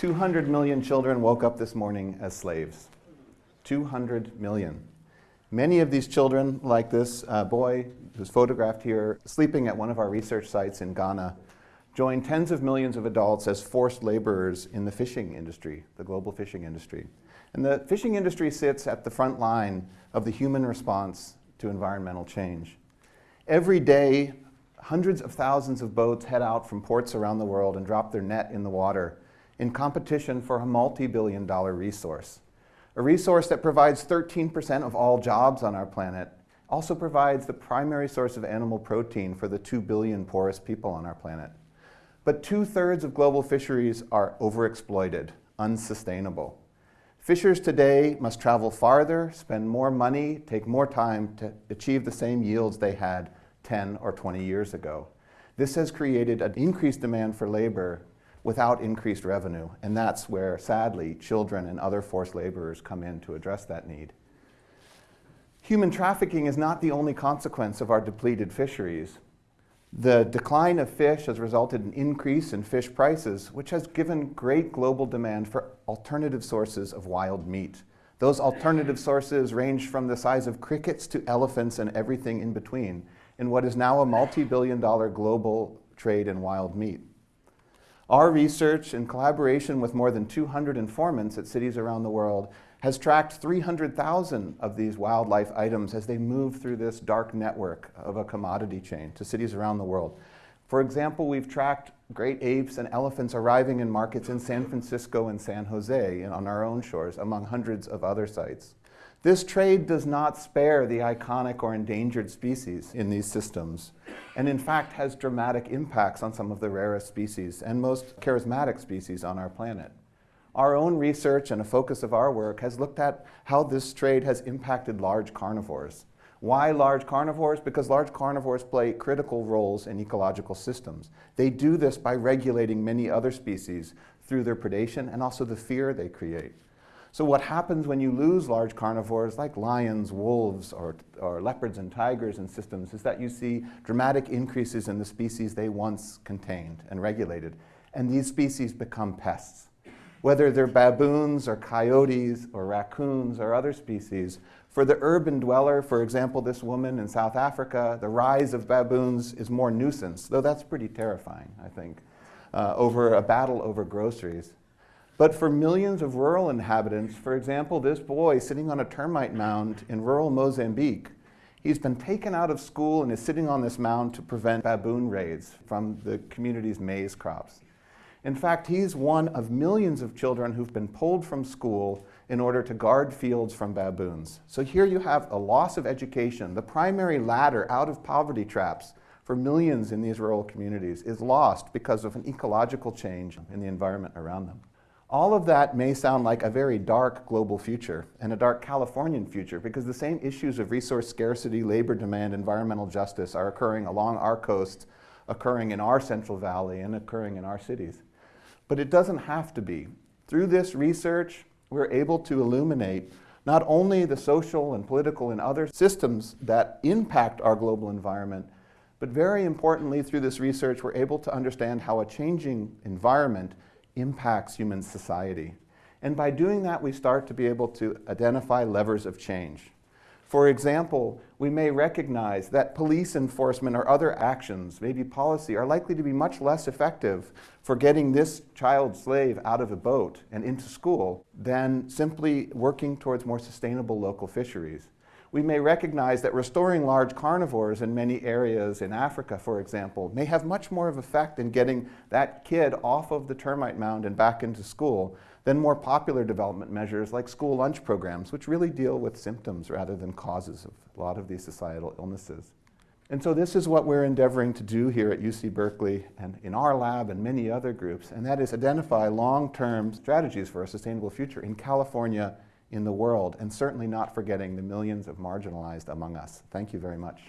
200 million children woke up this morning as slaves. 200 million. Many of these children, like this uh, boy who's photographed here, sleeping at one of our research sites in Ghana, join tens of millions of adults as forced laborers in the fishing industry, the global fishing industry. And the fishing industry sits at the front line of the human response to environmental change. Every day, hundreds of thousands of boats head out from ports around the world and drop their net in the water in competition for a multi-billion dollar resource. A resource that provides 13% of all jobs on our planet, also provides the primary source of animal protein for the 2 billion poorest people on our planet. But two-thirds of global fisheries are overexploited, unsustainable. Fishers today must travel farther, spend more money, take more time to achieve the same yields they had 10 or 20 years ago. This has created an increased demand for labor without increased revenue, and that's where, sadly, children and other forced laborers come in to address that need. Human trafficking is not the only consequence of our depleted fisheries. The decline of fish has resulted in increase in fish prices, which has given great global demand for alternative sources of wild meat. Those alternative sources range from the size of crickets to elephants and everything in between in what is now a multi-billion dollar global trade in wild meat. Our research, in collaboration with more than 200 informants at cities around the world, has tracked 300,000 of these wildlife items as they move through this dark network of a commodity chain to cities around the world. For example, we've tracked great apes and elephants arriving in markets in San Francisco and San Jose and on our own shores, among hundreds of other sites. This trade does not spare the iconic or endangered species in these systems, and in fact has dramatic impacts on some of the rarest species and most charismatic species on our planet. Our own research and a focus of our work has looked at how this trade has impacted large carnivores. Why large carnivores? Because large carnivores play critical roles in ecological systems. They do this by regulating many other species through their predation and also the fear they create. So what happens when you lose large carnivores like lions, wolves, or, or leopards and tigers in systems is that you see dramatic increases in the species they once contained and regulated. And these species become pests. Whether they're baboons or coyotes or raccoons or other species, for the urban dweller, for example, this woman in South Africa, the rise of baboons is more nuisance, though that's pretty terrifying, I think, uh, over a battle over groceries. But for millions of rural inhabitants, for example, this boy sitting on a termite mound in rural Mozambique, he's been taken out of school and is sitting on this mound to prevent baboon raids from the community's maize crops. In fact, he's one of millions of children who've been pulled from school in order to guard fields from baboons. So here you have a loss of education. The primary ladder out of poverty traps for millions in these rural communities is lost because of an ecological change in the environment around them. All of that may sound like a very dark global future and a dark Californian future because the same issues of resource scarcity, labor demand, environmental justice are occurring along our coast, occurring in our Central Valley, and occurring in our cities. But it doesn't have to be. Through this research, we're able to illuminate not only the social and political and other systems that impact our global environment, but very importantly, through this research, we're able to understand how a changing environment impacts human society. And by doing that, we start to be able to identify levers of change. For example, we may recognize that police enforcement or other actions, maybe policy, are likely to be much less effective for getting this child slave out of a boat and into school than simply working towards more sustainable local fisheries we may recognize that restoring large carnivores in many areas in Africa, for example, may have much more of effect in getting that kid off of the termite mound and back into school than more popular development measures like school lunch programs, which really deal with symptoms rather than causes of a lot of these societal illnesses. And so this is what we're endeavoring to do here at UC Berkeley and in our lab and many other groups, and that is identify long-term strategies for a sustainable future in California in the world, and certainly not forgetting the millions of marginalized among us. Thank you very much.